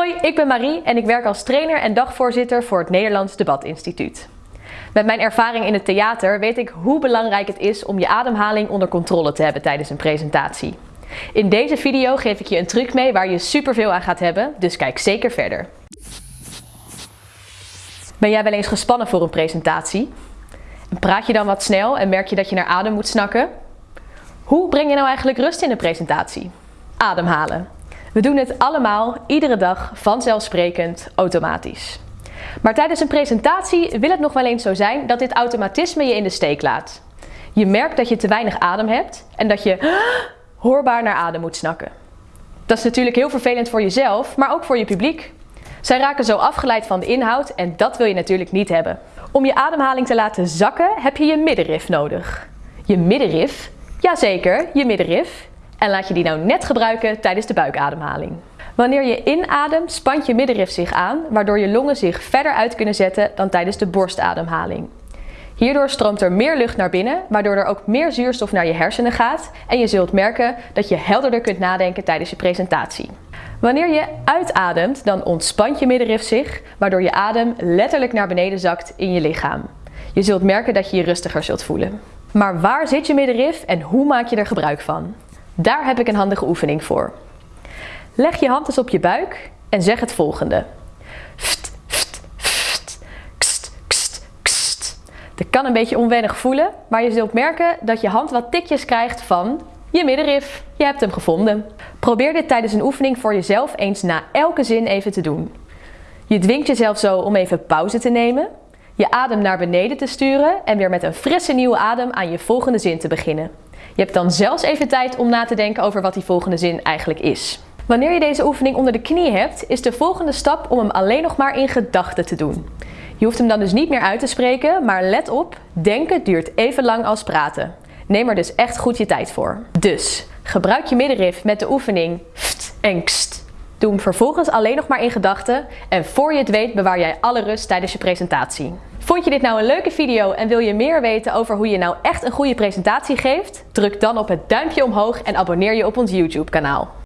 Hoi, ik ben Marie en ik werk als trainer en dagvoorzitter voor het Nederlands Debatinstituut. Met mijn ervaring in het theater weet ik hoe belangrijk het is om je ademhaling onder controle te hebben tijdens een presentatie. In deze video geef ik je een truc mee waar je superveel aan gaat hebben, dus kijk zeker verder. Ben jij wel eens gespannen voor een presentatie? Praat je dan wat snel en merk je dat je naar adem moet snakken? Hoe breng je nou eigenlijk rust in een presentatie? Ademhalen. We doen het allemaal, iedere dag, vanzelfsprekend, automatisch. Maar tijdens een presentatie wil het nog wel eens zo zijn dat dit automatisme je in de steek laat. Je merkt dat je te weinig adem hebt en dat je hoorbaar naar adem moet snakken. Dat is natuurlijk heel vervelend voor jezelf, maar ook voor je publiek. Zij raken zo afgeleid van de inhoud en dat wil je natuurlijk niet hebben. Om je ademhaling te laten zakken heb je je middenrif nodig. Je middenrif? Jazeker, je middenrif. En laat je die nou net gebruiken tijdens de buikademhaling. Wanneer je inademt, spant je middenrif zich aan, waardoor je longen zich verder uit kunnen zetten dan tijdens de borstademhaling. Hierdoor stroomt er meer lucht naar binnen, waardoor er ook meer zuurstof naar je hersenen gaat en je zult merken dat je helderder kunt nadenken tijdens je presentatie. Wanneer je uitademt, dan ontspant je middenrif zich, waardoor je adem letterlijk naar beneden zakt in je lichaam. Je zult merken dat je je rustiger zult voelen. Maar waar zit je middenrif en hoe maak je er gebruik van? Daar heb ik een handige oefening voor. Leg je hand eens op je buik en zeg het volgende. Ft, ft, ft, kst, kst, kst. Dat kan een beetje onwennig voelen, maar je zult merken dat je hand wat tikjes krijgt van je middenrif. Je hebt hem gevonden. Probeer dit tijdens een oefening voor jezelf eens na elke zin even te doen. Je dwingt jezelf zo om even pauze te nemen, je adem naar beneden te sturen en weer met een frisse nieuwe adem aan je volgende zin te beginnen. Je hebt dan zelfs even tijd om na te denken over wat die volgende zin eigenlijk is. Wanneer je deze oefening onder de knie hebt, is de volgende stap om hem alleen nog maar in gedachten te doen. Je hoeft hem dan dus niet meer uit te spreken, maar let op, denken duurt even lang als praten. Neem er dus echt goed je tijd voor. Dus, gebruik je middenrif met de oefening ft en. Doe hem vervolgens alleen nog maar in gedachten en voor je het weet bewaar jij alle rust tijdens je presentatie. Vond je dit nou een leuke video en wil je meer weten over hoe je nou echt een goede presentatie geeft? Druk dan op het duimpje omhoog en abonneer je op ons YouTube kanaal.